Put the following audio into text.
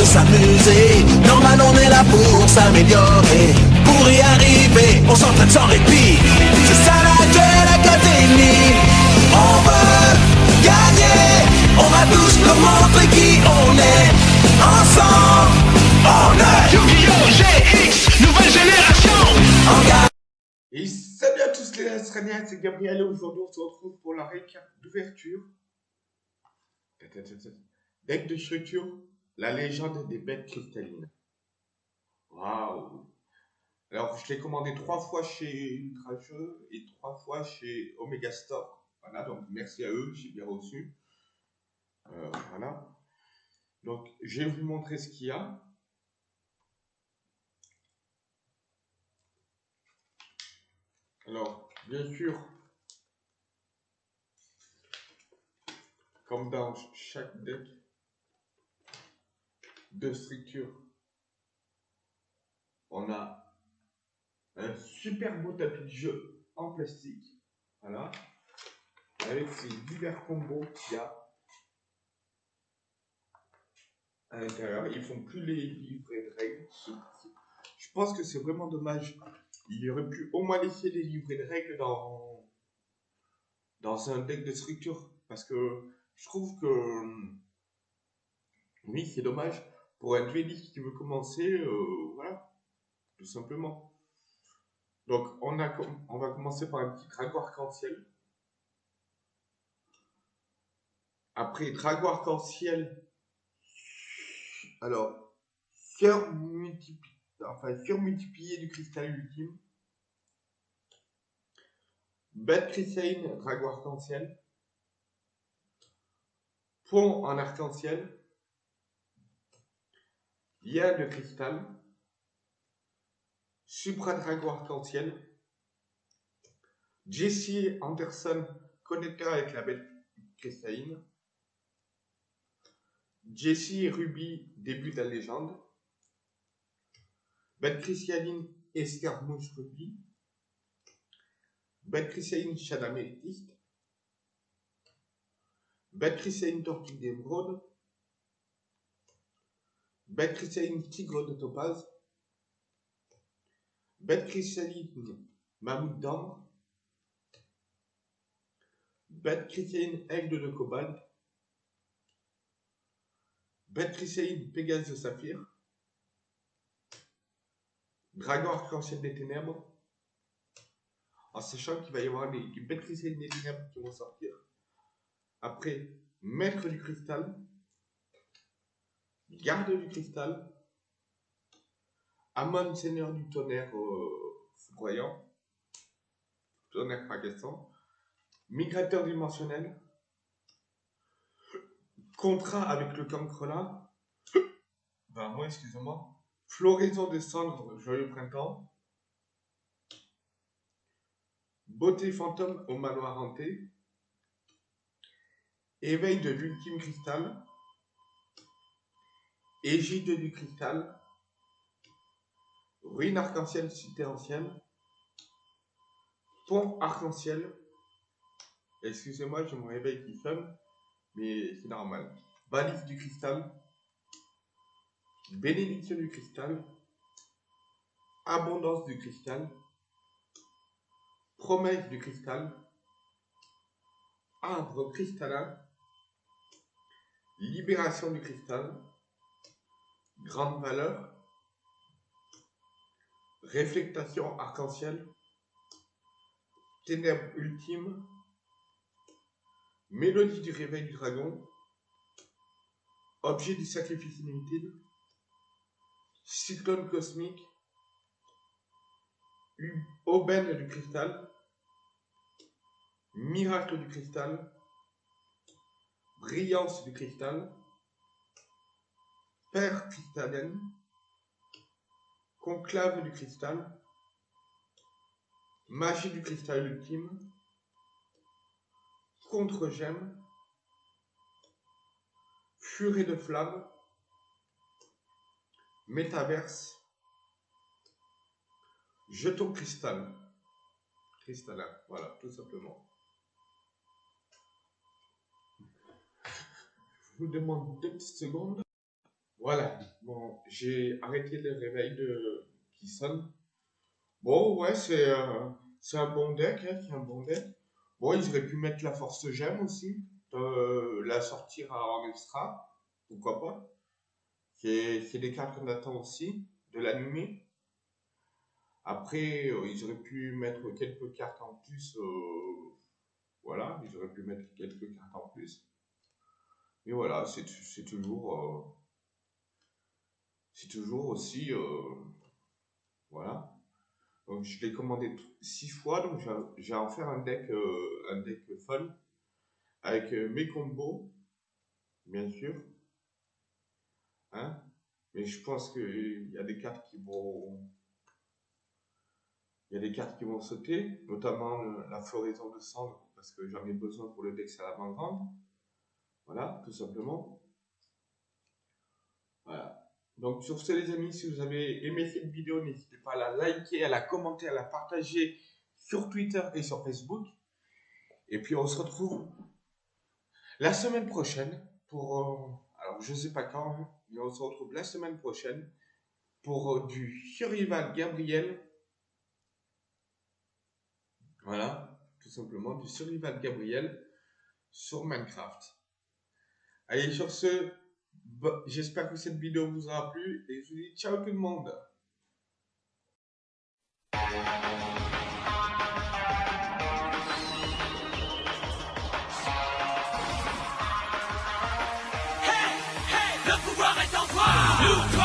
de s'amuser. Normal, on est là pour s'améliorer. Pour y arriver, on s'entraîne sans répit. C'est ça la Duel Académie. On veut gagner. On va tous nous montrer qui on est. Ensemble, on est Yu-Gi-Oh! GX, nouvelle génération. Et salut à tous les Australiens, c'est Gabriel et aujourd'hui on se retrouve pour la récap d'ouverture. Deck de structure, la légende des bêtes cristallines. Waouh Alors je l'ai commandé trois fois chez Ultrajeux et trois fois chez Omega Store. Voilà, donc merci à eux, j'ai bien reçu. Euh, voilà. Donc je vais vous montrer ce qu'il y a. Alors, bien sûr, comme dans chaque deck de structure, on a un super beau tapis de jeu en plastique. Voilà. Avec ces divers combos qu'il y a à l'intérieur. Ils font plus les livrets de règles. Je pense que c'est vraiment dommage. Il aurait pu au moins laisser les livrets de règles dans, dans un deck de structure. Parce que je trouve que oui, c'est dommage. Pour un dueliste qui veut commencer, euh, voilà, tout simplement. Donc, on, a, on va commencer par un petit dragon arc-en-ciel. Après, dragon arc-en-ciel. Alors, surmultipli- enfin, surmultiplié du cristal ultime. Bête cristalline, dragon arc-en-ciel. Pont en arc-en-ciel. Lien de cristal. Supra dragon arc-en-ciel. Jesse Anderson, connecteur avec la bête cristalline. Jesse Ruby, début de la légende. Bête cristalline, escarmouche Ruby. Bête cristalline, Shadamétiste. Bête cristalline, tortue d'émeraude. Bête cristalline, tigre de topaz. Bête cristalline, mammouth d'ambre. Bête cristalline, aigle de cobalt. Bête cristalline, Pégase de saphir. Dragon arc-en-ciel des ténèbres. En sachant qu'il va y avoir les, les bêtes cristallines des ténèbres qui vont sortir. Après, maître du cristal. Garde du cristal. Amon, seigneur du tonnerre euh, foudroyant. Tonnerre fracassant. Migrateur dimensionnel. Contrat avec le cancre là. Ben, moi, excusez-moi. Floraison des cendres, joyeux printemps. Beauté fantôme au manoir hanté. Éveil de l'ultime cristal. Égide du cristal. Ruine arc-en-ciel cité ancienne. Pont arc-en-ciel. Excusez-moi, j'ai mon réveil qui sonne, mais c'est normal. Balise du cristal. Bénédiction du cristal. Abondance du cristal. Promesse du cristal. Arbre cristallin. Libération du cristal. Grande valeur. Réflectation arc-en-ciel. Ténèbres ultime. Mélodie du réveil du dragon. Objet du sacrifice inutile. Cyclone cosmique. Aubaine du cristal. Miracle du cristal. Brillance du cristal. Père cristallenne. Conclave du cristal. Magie du cristal ultime. Contre-gemme. Furie de flamme. Métaverse. Jeton cristal. Cristallin, voilà, tout simplement. Je vous demande deux petites secondes. Voilà. Bon, j'ai arrêté le réveil de... qui sonne. Bon, ouais, c'est euh, c'est un bon deck, hein, c'est un bon deck. Bon, ils auraient pu mettre la force gemme aussi, euh, la sortir en extra, pourquoi pas. C'est des cartes qu'on attend aussi, de l'animé. Après, euh, ils auraient pu mettre quelques cartes en plus. voilà, ils auraient pu mettre quelques cartes en plus. Et voilà, c'est toujours. C'est toujours aussi. euh, voilà. Donc je l'ai commandé six fois, donc vais en faire un deck, euh, un deck fun. Avec euh, mes combos, bien sûr. Hein Mais je pense qu'il y a des cartes qui vont. Il y a des cartes qui vont sauter, notamment la floraison de cendres, parce que j'en ai besoin pour le deck salamandre. Voilà, tout simplement. Voilà. Donc sur ce les amis, si vous avez aimé cette vidéo, n'hésitez pas à la liker, à la commenter, à la partager sur Twitter et sur Facebook. Et puis on se retrouve la semaine prochaine pour... euh, alors je sais pas quand, mais on se retrouve la semaine prochaine pour euh, du Survival Gabriel. Voilà, tout simplement du Survival Gabriel sur Minecraft. Allez, sur ce, j'espère que cette vidéo vous aura plu et je vous dis ciao tout le monde. Le pouvoir est en toi